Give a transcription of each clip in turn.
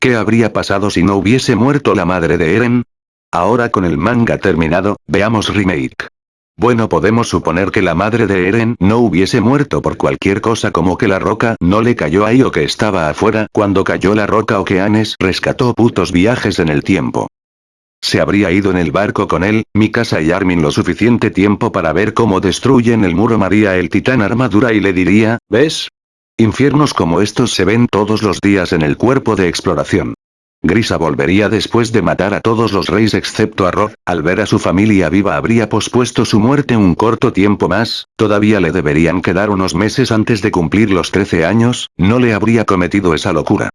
¿Qué habría pasado si no hubiese muerto la madre de Eren? Ahora con el manga terminado, veamos remake. Bueno podemos suponer que la madre de Eren no hubiese muerto por cualquier cosa como que la roca no le cayó ahí o que estaba afuera cuando cayó la roca o que Anes rescató putos viajes en el tiempo. Se habría ido en el barco con él, Mikasa y Armin lo suficiente tiempo para ver cómo destruyen el muro María el titán armadura y le diría, ¿ves? Infiernos como estos se ven todos los días en el cuerpo de exploración. Grisa volvería después de matar a todos los reyes excepto a Rod, al ver a su familia viva habría pospuesto su muerte un corto tiempo más, todavía le deberían quedar unos meses antes de cumplir los 13 años, no le habría cometido esa locura.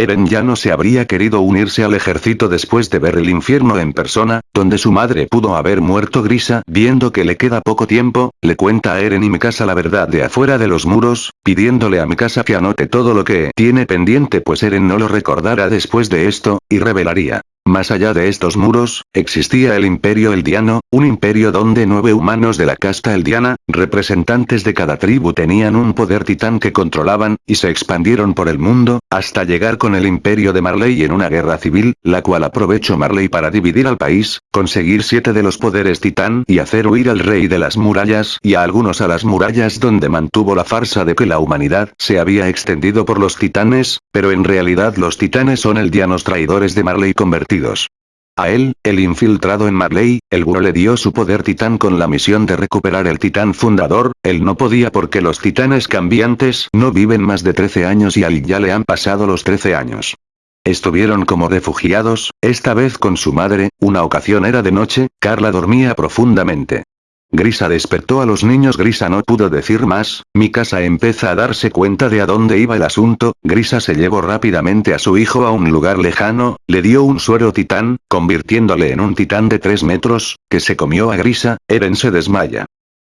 Eren ya no se habría querido unirse al ejército después de ver el infierno en persona, donde su madre pudo haber muerto Grisa, viendo que le queda poco tiempo, le cuenta a Eren y Mikasa la verdad de afuera de los muros, pidiéndole a Mikasa que anote todo lo que tiene pendiente pues Eren no lo recordará después de esto, y revelaría. Más allá de estos muros, existía el Imperio Eldiano, un imperio donde nueve humanos de la casta Eldiana, representantes de cada tribu tenían un poder titán que controlaban, y se expandieron por el mundo, hasta llegar con el Imperio de Marley en una guerra civil, la cual aprovechó Marley para dividir al país, conseguir siete de los poderes titán y hacer huir al rey de las murallas y a algunos a las murallas donde mantuvo la farsa de que la humanidad se había extendido por los titanes, pero en realidad los titanes son eldianos traidores de Marley convertidos a él, el infiltrado en Marley, el Buro le dio su poder titán con la misión de recuperar el titán fundador, él no podía porque los titanes cambiantes no viven más de 13 años y a él ya le han pasado los 13 años. Estuvieron como refugiados, esta vez con su madre, una ocasión era de noche, Carla dormía profundamente. Grisa despertó a los niños Grisa no pudo decir más, mi casa empieza a darse cuenta de a dónde iba el asunto, Grisa se llevó rápidamente a su hijo a un lugar lejano, le dio un suero titán, convirtiéndole en un titán de 3 metros, que se comió a Grisa, Eren se desmaya.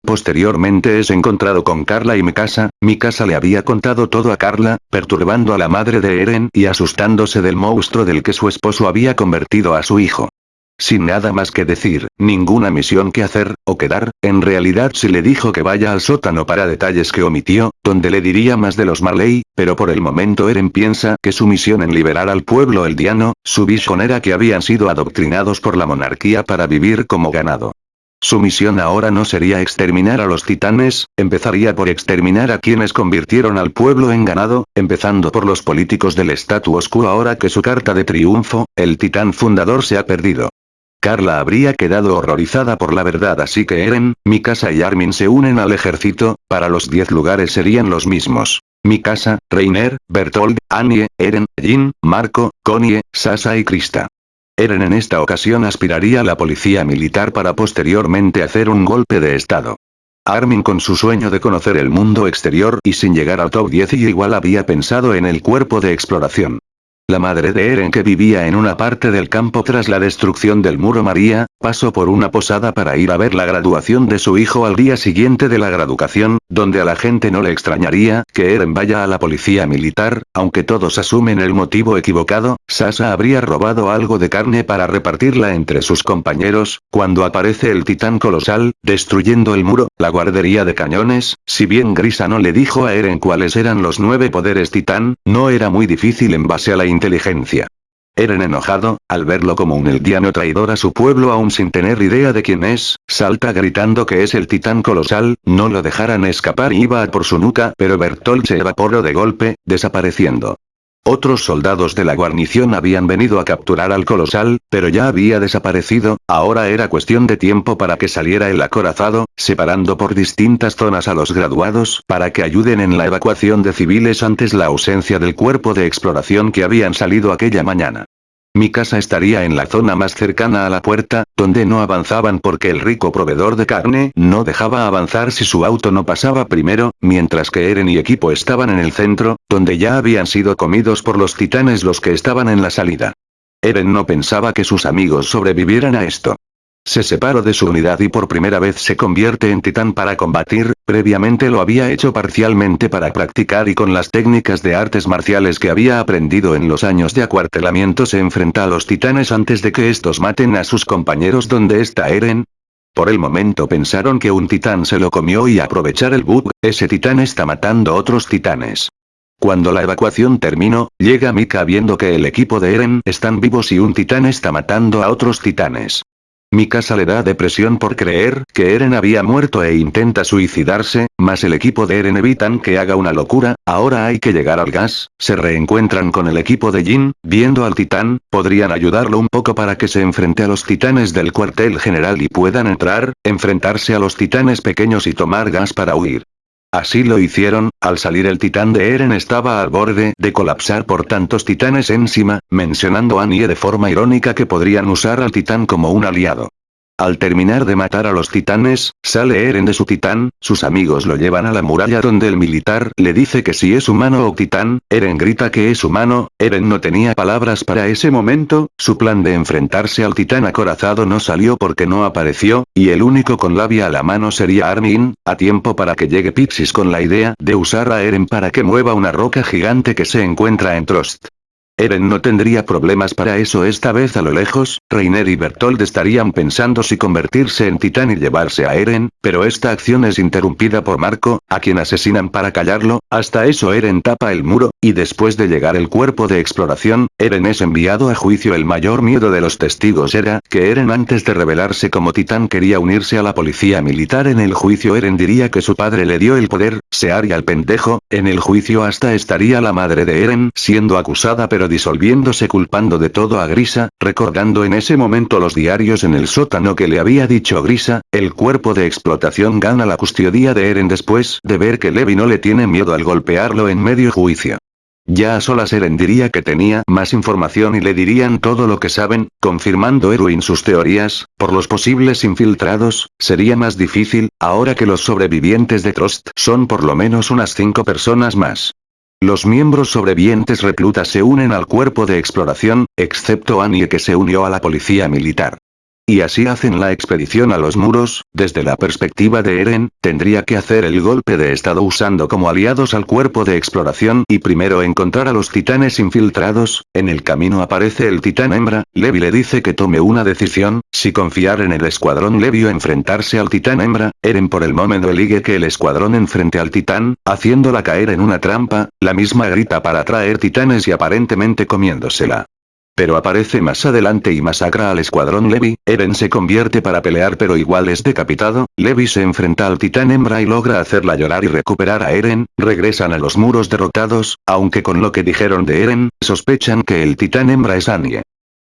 Posteriormente es encontrado con Carla y Mikasa, Mikasa le había contado todo a Carla, perturbando a la madre de Eren y asustándose del monstruo del que su esposo había convertido a su hijo. Sin nada más que decir, ninguna misión que hacer, o quedar, en realidad si le dijo que vaya al sótano para detalles que omitió, donde le diría más de los Marley, pero por el momento Eren piensa que su misión en liberar al pueblo eldiano, su visión era que habían sido adoctrinados por la monarquía para vivir como ganado. Su misión ahora no sería exterminar a los titanes, empezaría por exterminar a quienes convirtieron al pueblo en ganado, empezando por los políticos del status quo ahora que su carta de triunfo, el titán fundador se ha perdido. Carla habría quedado horrorizada por la verdad así que Eren, Mikasa y Armin se unen al ejército, para los 10 lugares serían los mismos. Mikasa, Reiner, Bertold, Anie, Eren, Jin, Marco, Konie, Sasa y Krista. Eren en esta ocasión aspiraría a la policía militar para posteriormente hacer un golpe de estado. Armin con su sueño de conocer el mundo exterior y sin llegar al top 10 y igual había pensado en el cuerpo de exploración. La madre de Eren que vivía en una parte del campo tras la destrucción del muro María, pasó por una posada para ir a ver la graduación de su hijo al día siguiente de la graduación, donde a la gente no le extrañaría que Eren vaya a la policía militar, aunque todos asumen el motivo equivocado, Sasa habría robado algo de carne para repartirla entre sus compañeros, cuando aparece el titán colosal, destruyendo el muro, la guardería de cañones, si bien Grisa no le dijo a Eren cuáles eran los nueve poderes titán, no era muy difícil en base a la inteligencia. Eren enojado, al verlo como un eldiano traidor a su pueblo aún sin tener idea de quién es, salta gritando que es el titán colosal, no lo dejaran escapar y iba a por su nuca pero Bertolt se evaporó de golpe, desapareciendo. Otros soldados de la guarnición habían venido a capturar al colosal, pero ya había desaparecido, ahora era cuestión de tiempo para que saliera el acorazado, separando por distintas zonas a los graduados para que ayuden en la evacuación de civiles antes la ausencia del cuerpo de exploración que habían salido aquella mañana. Mi casa estaría en la zona más cercana a la puerta, donde no avanzaban porque el rico proveedor de carne no dejaba avanzar si su auto no pasaba primero, mientras que Eren y equipo estaban en el centro, donde ya habían sido comidos por los titanes los que estaban en la salida. Eren no pensaba que sus amigos sobrevivieran a esto. Se separó de su unidad y por primera vez se convierte en titán para combatir, previamente lo había hecho parcialmente para practicar y con las técnicas de artes marciales que había aprendido en los años de acuartelamiento se enfrenta a los titanes antes de que estos maten a sus compañeros donde está Eren. Por el momento pensaron que un titán se lo comió y aprovechar el bug, ese titán está matando otros titanes. Cuando la evacuación terminó, llega Mika viendo que el equipo de Eren están vivos y un titán está matando a otros titanes. Mikasa le da depresión por creer que Eren había muerto e intenta suicidarse, mas el equipo de Eren evitan que haga una locura, ahora hay que llegar al gas, se reencuentran con el equipo de Jin, viendo al titán, podrían ayudarlo un poco para que se enfrente a los titanes del cuartel general y puedan entrar, enfrentarse a los titanes pequeños y tomar gas para huir. Así lo hicieron, al salir el titán de Eren estaba al borde de colapsar por tantos titanes encima, mencionando a Annie de forma irónica que podrían usar al titán como un aliado. Al terminar de matar a los titanes, sale Eren de su titán, sus amigos lo llevan a la muralla donde el militar le dice que si es humano o titán, Eren grita que es humano, Eren no tenía palabras para ese momento, su plan de enfrentarse al titán acorazado no salió porque no apareció, y el único con labia a la mano sería Armin, a tiempo para que llegue Pixis con la idea de usar a Eren para que mueva una roca gigante que se encuentra en Trost. Eren no tendría problemas para eso esta vez a lo lejos, Reiner y Bertold estarían pensando si convertirse en titán y llevarse a Eren, pero esta acción es interrumpida por Marco, a quien asesinan para callarlo, hasta eso Eren tapa el muro, y después de llegar el cuerpo de exploración, Eren es enviado a juicio. El mayor miedo de los testigos era, que Eren antes de revelarse como titán quería unirse a la policía militar. En el juicio Eren diría que su padre le dio el poder, se haría el pendejo, en el juicio hasta estaría la madre de Eren siendo acusada pero disolviéndose culpando de todo a Grisa, recordando en ese momento los diarios en el sótano que le había dicho Grisa, el cuerpo de explotación gana la custodia de Eren después de ver que Levi no le tiene miedo al golpearlo en medio juicio. Ya a solas Eren diría que tenía más información y le dirían todo lo que saben, confirmando Erwin sus teorías, por los posibles infiltrados, sería más difícil, ahora que los sobrevivientes de Trost son por lo menos unas cinco personas más. Los miembros sobrevivientes reclutas se unen al cuerpo de exploración, excepto Annie que se unió a la policía militar. Y así hacen la expedición a los muros, desde la perspectiva de Eren, tendría que hacer el golpe de estado usando como aliados al cuerpo de exploración y primero encontrar a los titanes infiltrados, en el camino aparece el titán hembra, Levi le dice que tome una decisión, si confiar en el escuadrón Levi o enfrentarse al titán hembra, Eren por el momento elige que el escuadrón enfrente al titán, haciéndola caer en una trampa, la misma grita para atraer titanes y aparentemente comiéndosela. Pero aparece más adelante y masacra al escuadrón Levi, Eren se convierte para pelear pero igual es decapitado, Levi se enfrenta al titán hembra y logra hacerla llorar y recuperar a Eren, regresan a los muros derrotados, aunque con lo que dijeron de Eren, sospechan que el titán hembra es Anye.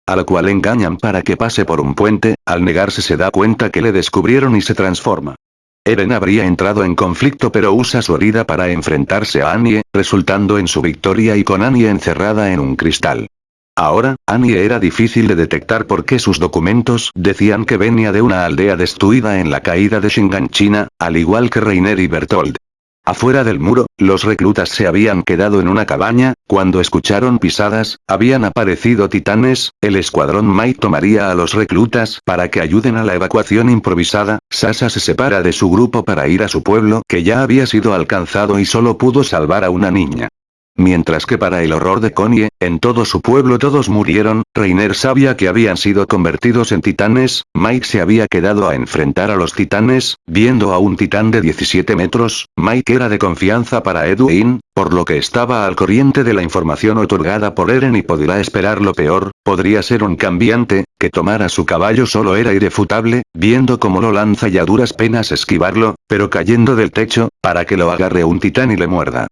A lo cual engañan para que pase por un puente, al negarse se da cuenta que le descubrieron y se transforma. Eren habría entrado en conflicto pero usa su herida para enfrentarse a Anye, resultando en su victoria y con Anye encerrada en un cristal. Ahora, Annie era difícil de detectar porque sus documentos decían que venía de una aldea destruida en la caída de China, al igual que Reiner y Bertold. Afuera del muro, los reclutas se habían quedado en una cabaña, cuando escucharon pisadas, habían aparecido titanes, el escuadrón Mai tomaría a los reclutas para que ayuden a la evacuación improvisada, Sasa se separa de su grupo para ir a su pueblo que ya había sido alcanzado y solo pudo salvar a una niña. Mientras que para el horror de Konie, en todo su pueblo todos murieron, Reiner sabía que habían sido convertidos en titanes, Mike se había quedado a enfrentar a los titanes, viendo a un titán de 17 metros, Mike era de confianza para Edwin, por lo que estaba al corriente de la información otorgada por Eren y podría esperar lo peor, podría ser un cambiante, que tomara su caballo solo era irrefutable, viendo cómo lo lanza y a duras penas esquivarlo, pero cayendo del techo, para que lo agarre un titán y le muerda.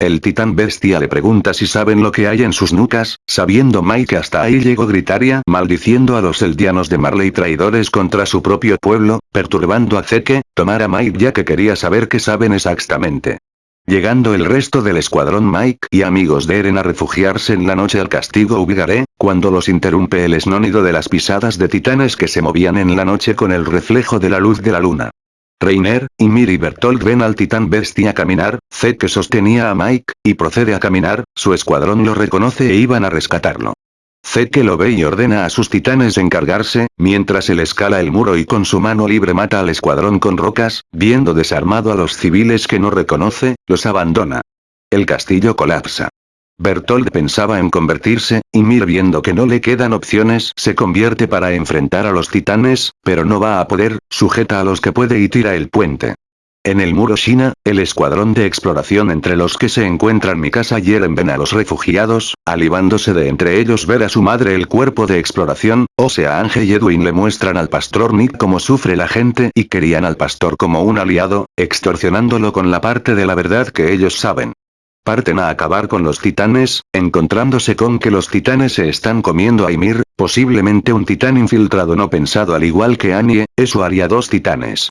El titán bestia le pregunta si saben lo que hay en sus nucas, sabiendo Mike que hasta ahí llegó Gritaria maldiciendo a los eldianos de Marley traidores contra su propio pueblo, perturbando a Zeke, tomar a Mike ya que quería saber qué saben exactamente. Llegando el resto del escuadrón Mike y amigos de Eren a refugiarse en la noche al castigo Ubigaré, cuando los interrumpe el esnónido de las pisadas de titanes que se movían en la noche con el reflejo de la luz de la luna. Reiner, y Bertolt ven al titán bestia caminar, Zed que sostenía a Mike, y procede a caminar, su escuadrón lo reconoce e iban a rescatarlo. Zed que lo ve y ordena a sus titanes encargarse, mientras él escala el muro y con su mano libre mata al escuadrón con rocas, viendo desarmado a los civiles que no reconoce, los abandona. El castillo colapsa. Bertold pensaba en convertirse, y Mir viendo que no le quedan opciones se convierte para enfrentar a los titanes, pero no va a poder, sujeta a los que puede y tira el puente. En el muro China, el escuadrón de exploración entre los que se encuentran Mikasa y Eren ven a los refugiados, alivándose de entre ellos ver a su madre el cuerpo de exploración, o sea Ange y Edwin le muestran al pastor Nick cómo sufre la gente y querían al pastor como un aliado, extorsionándolo con la parte de la verdad que ellos saben. Parten a acabar con los titanes, encontrándose con que los titanes se están comiendo a Ymir, posiblemente un titán infiltrado no pensado al igual que Anie, eso haría dos titanes.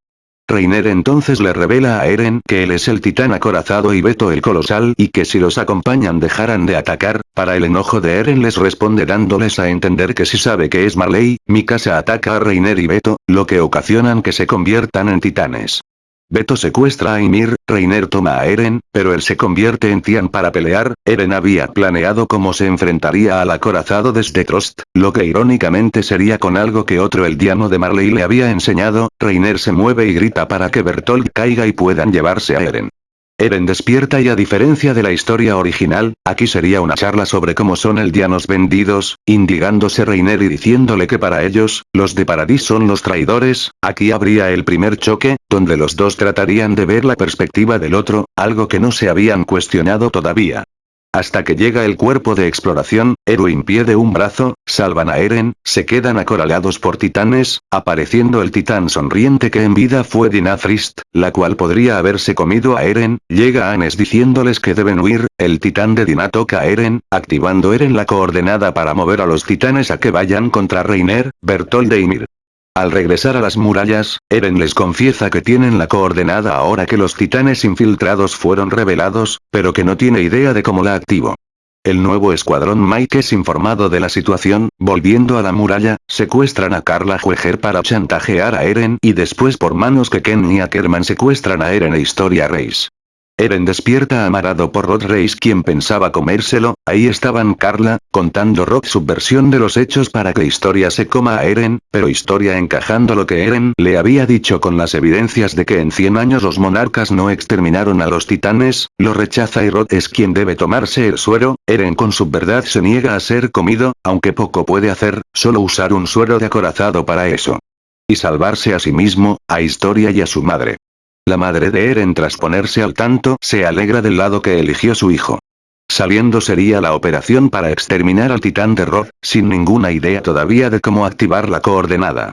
Reiner entonces le revela a Eren que él es el titán acorazado y Beto el colosal y que si los acompañan dejarán de atacar, para el enojo de Eren les responde dándoles a entender que si sabe que es Marley, Mikasa ataca a Reiner y Beto, lo que ocasionan que se conviertan en titanes. Beto secuestra a Ymir, Reiner toma a Eren, pero él se convierte en Tian para pelear, Eren había planeado cómo se enfrentaría al acorazado desde Trost, lo que irónicamente sería con algo que otro el diano de Marley le había enseñado, Reiner se mueve y grita para que Bertolt caiga y puedan llevarse a Eren. Eren despierta y a diferencia de la historia original, aquí sería una charla sobre cómo son eldianos vendidos, indigándose Reiner y diciéndole que para ellos, los de Paradis son los traidores, aquí habría el primer choque, donde los dos tratarían de ver la perspectiva del otro, algo que no se habían cuestionado todavía. Hasta que llega el cuerpo de exploración, Erwin pierde un brazo, salvan a Eren, se quedan acorralados por titanes, apareciendo el titán sonriente que en vida fue Dinafrist, la cual podría haberse comido a Eren, llega Anes diciéndoles que deben huir, el titán de Dina toca a Eren, activando Eren la coordenada para mover a los titanes a que vayan contra Reiner, Bertold e Ymir. Al regresar a las murallas, Eren les confiesa que tienen la coordenada ahora que los titanes infiltrados fueron revelados, pero que no tiene idea de cómo la activo. El nuevo escuadrón Mike es informado de la situación, volviendo a la muralla, secuestran a Carla Jueger para chantajear a Eren y después por manos que Ken y Ackerman secuestran a Eren e Historia Reis. Eren despierta amarado por Rod Reis quien pensaba comérselo, ahí estaban Carla, contando Rod su versión de los hechos para que Historia se coma a Eren, pero Historia encajando lo que Eren le había dicho con las evidencias de que en 100 años los monarcas no exterminaron a los titanes, lo rechaza y Rod es quien debe tomarse el suero, Eren con su verdad se niega a ser comido, aunque poco puede hacer, solo usar un suero de acorazado para eso. Y salvarse a sí mismo, a Historia y a su madre. La madre de Eren tras ponerse al tanto se alegra del lado que eligió su hijo. Saliendo sería la operación para exterminar al titán de Roth, sin ninguna idea todavía de cómo activar la coordenada.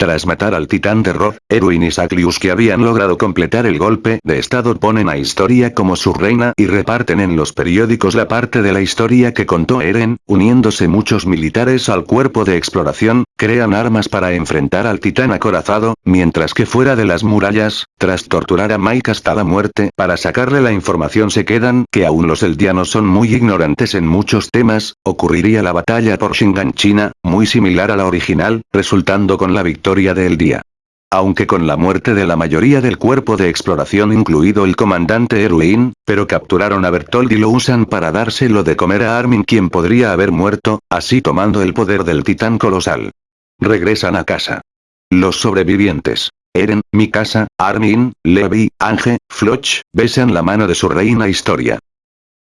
Tras matar al titán de Roth, Erwin y Saklius que habían logrado completar el golpe de estado ponen a Historia como su reina y reparten en los periódicos la parte de la historia que contó Eren, uniéndose muchos militares al cuerpo de exploración, crean armas para enfrentar al titán acorazado, mientras que fuera de las murallas, tras torturar a Mike hasta la muerte para sacarle la información se quedan que aún los eldianos son muy ignorantes en muchos temas, ocurriría la batalla por Shingan China, muy similar a la original, resultando con la victoria del día. Aunque con la muerte de la mayoría del cuerpo de exploración incluido el comandante Erwin, pero capturaron a Bertold y lo usan para dárselo de comer a Armin quien podría haber muerto, así tomando el poder del titán colosal. Regresan a casa. Los sobrevivientes. Eren, Mikasa, Armin, Levi, Ange, Floch, besan la mano de su reina Historia.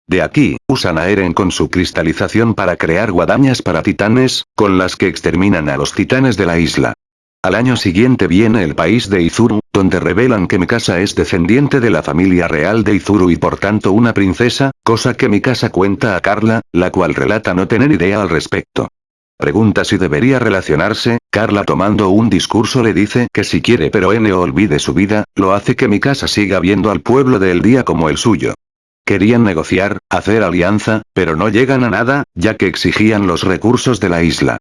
De aquí, usan a Eren con su cristalización para crear guadañas para titanes, con las que exterminan a los titanes de la isla. Al año siguiente viene el país de Izuru, donde revelan que Mikasa es descendiente de la familia real de Izuru y por tanto una princesa, cosa que Mikasa cuenta a Carla, la cual relata no tener idea al respecto. Pregunta si debería relacionarse, Carla tomando un discurso le dice que si quiere pero N olvide su vida, lo hace que Mikasa siga viendo al pueblo del día como el suyo. Querían negociar, hacer alianza, pero no llegan a nada, ya que exigían los recursos de la isla.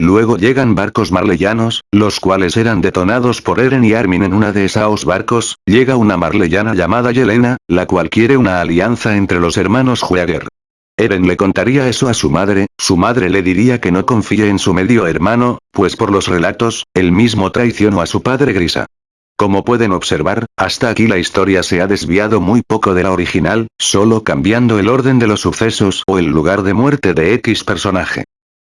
Luego llegan barcos marleyanos, los cuales eran detonados por Eren y Armin en una de esos barcos, llega una marleyana llamada Yelena, la cual quiere una alianza entre los hermanos Jueger. Eren le contaría eso a su madre, su madre le diría que no confíe en su medio hermano, pues por los relatos, él mismo traicionó a su padre Grisa. Como pueden observar, hasta aquí la historia se ha desviado muy poco de la original, solo cambiando el orden de los sucesos o el lugar de muerte de X personaje.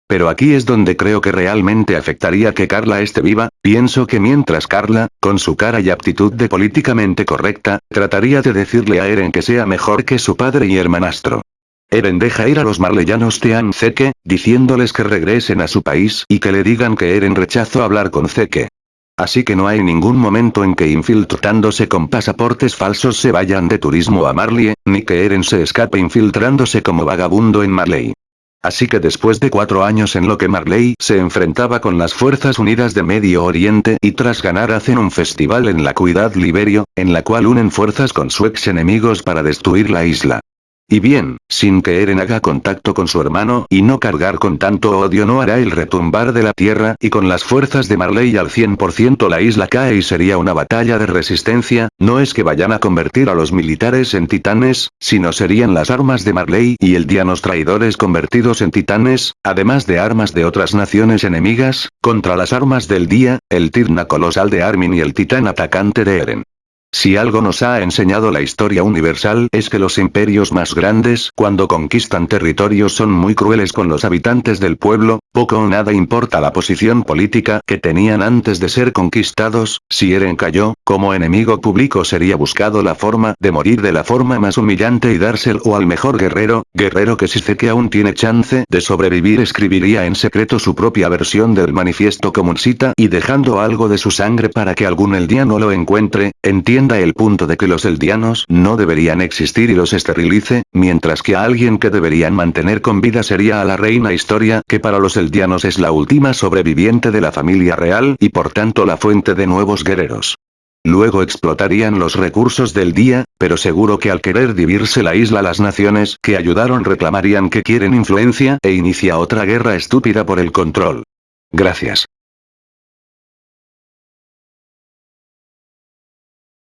Pero aquí es donde creo que realmente afectaría que Carla esté viva, pienso que mientras Carla, con su cara y aptitud de políticamente correcta, trataría de decirle a Eren que sea mejor que su padre y hermanastro. Eren deja ir a los marleyanos Tean Zeke, diciéndoles que regresen a su país y que le digan que Eren rechazó hablar con Zeke. Así que no hay ningún momento en que infiltrándose con pasaportes falsos se vayan de turismo a Marley, ni que Eren se escape infiltrándose como vagabundo en Marley. Así que después de cuatro años en lo que Marley se enfrentaba con las Fuerzas Unidas de Medio Oriente y tras ganar hacen un festival en la Cuidad Liberio, en la cual unen fuerzas con su ex enemigos para destruir la isla. Y bien, sin que Eren haga contacto con su hermano y no cargar con tanto odio no hará el retumbar de la tierra y con las fuerzas de Marley al 100% la isla cae y sería una batalla de resistencia, no es que vayan a convertir a los militares en titanes, sino serían las armas de Marley y el Dianos traidores convertidos en titanes, además de armas de otras naciones enemigas, contra las armas del día, el Tirna colosal de Armin y el titán atacante de Eren. Si algo nos ha enseñado la historia universal es que los imperios más grandes cuando conquistan territorios son muy crueles con los habitantes del pueblo, poco o nada importa la posición política que tenían antes de ser conquistados, si Eren cayó, como enemigo público sería buscado la forma de morir de la forma más humillante y dárselo al mejor guerrero, guerrero que si sé que aún tiene chance de sobrevivir escribiría en secreto su propia versión del manifiesto comuncita y dejando algo de su sangre para que algún eldiano lo encuentre, el punto de que los eldianos no deberían existir y los esterilice, mientras que a alguien que deberían mantener con vida sería a la reina historia que para los eldianos es la última sobreviviente de la familia real y por tanto la fuente de nuevos guerreros. Luego explotarían los recursos del día, pero seguro que al querer dividirse la isla las naciones que ayudaron reclamarían que quieren influencia e inicia otra guerra estúpida por el control. Gracias.